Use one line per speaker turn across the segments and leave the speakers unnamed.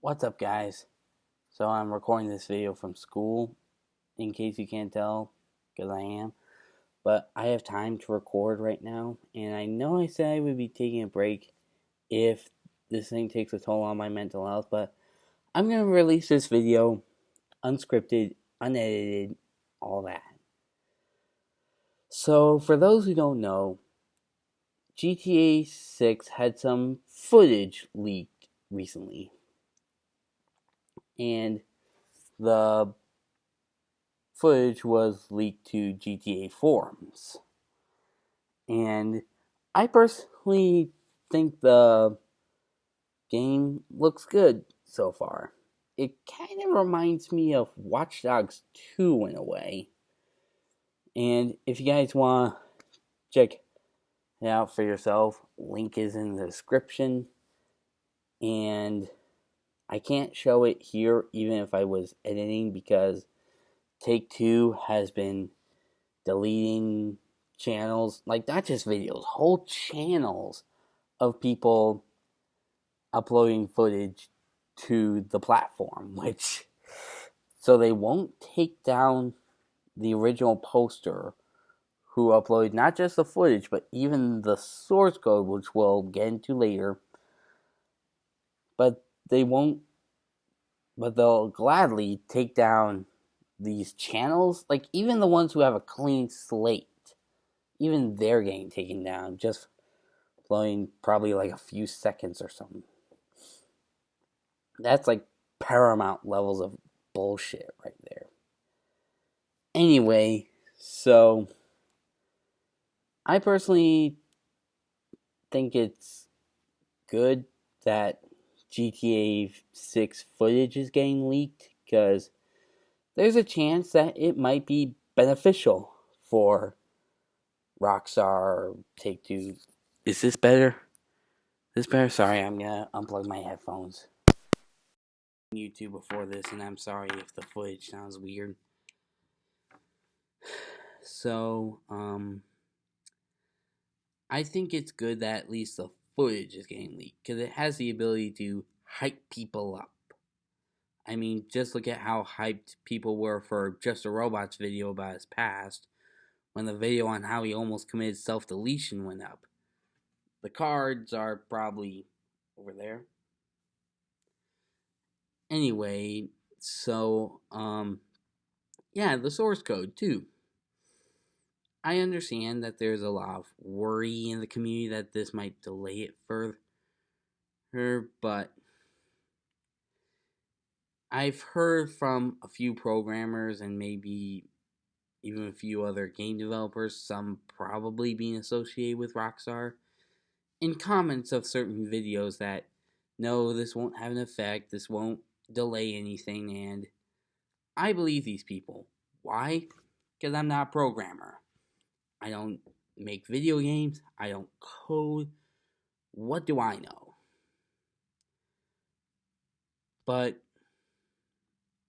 What's up guys? So I'm recording this video from school, in case you can't tell, because I am. But I have time to record right now, and I know I said I would be taking a break if this thing takes a toll on my mental health, but I'm going to release this video unscripted, unedited, all that. So for those who don't know, GTA 6 had some footage leaked recently and the footage was leaked to GTA forums. And I personally think the game looks good so far. It kind of reminds me of Watch Dogs 2 in a way. And if you guys want to check it out for yourself, link is in the description. And I can't show it here even if I was editing because Take Two has been deleting channels, like not just videos, whole channels of people uploading footage to the platform, which so they won't take down the original poster who uploaded not just the footage but even the source code, which we'll get into later. But they won't, but they'll gladly take down these channels. Like, even the ones who have a clean slate, even they're getting taken down just blowing probably like a few seconds or something. That's like paramount levels of bullshit right there. Anyway, so I personally think it's good that GTA 6 footage is getting leaked because there's a chance that it might be beneficial for Rockstar Take Two. Is this better? This better? Sorry, I'm gonna unplug my headphones. YouTube before this, and I'm sorry if the footage sounds weird. So, um, I think it's good that at least the footage is getting leaked because it has the ability to hype people up. I mean, just look at how hyped people were for Just a Robot's video about his past when the video on how he almost committed self deletion went up. The cards are probably over there. Anyway, so, um, yeah, the source code too. I understand that there's a lot of worry in the community that this might delay it further, but I've heard from a few programmers and maybe even a few other game developers, some probably being associated with Rockstar, in comments of certain videos that no, this won't have an effect, this won't delay anything, and I believe these people. Why? Because I'm not a programmer. I don't make video games. I don't code. What do I know? But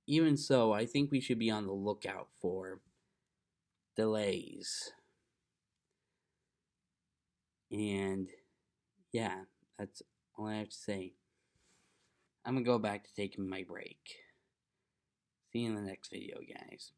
even so, I think we should be on the lookout for delays. And yeah, that's all I have to say. I'm gonna go back to taking my break. See you in the next video, guys.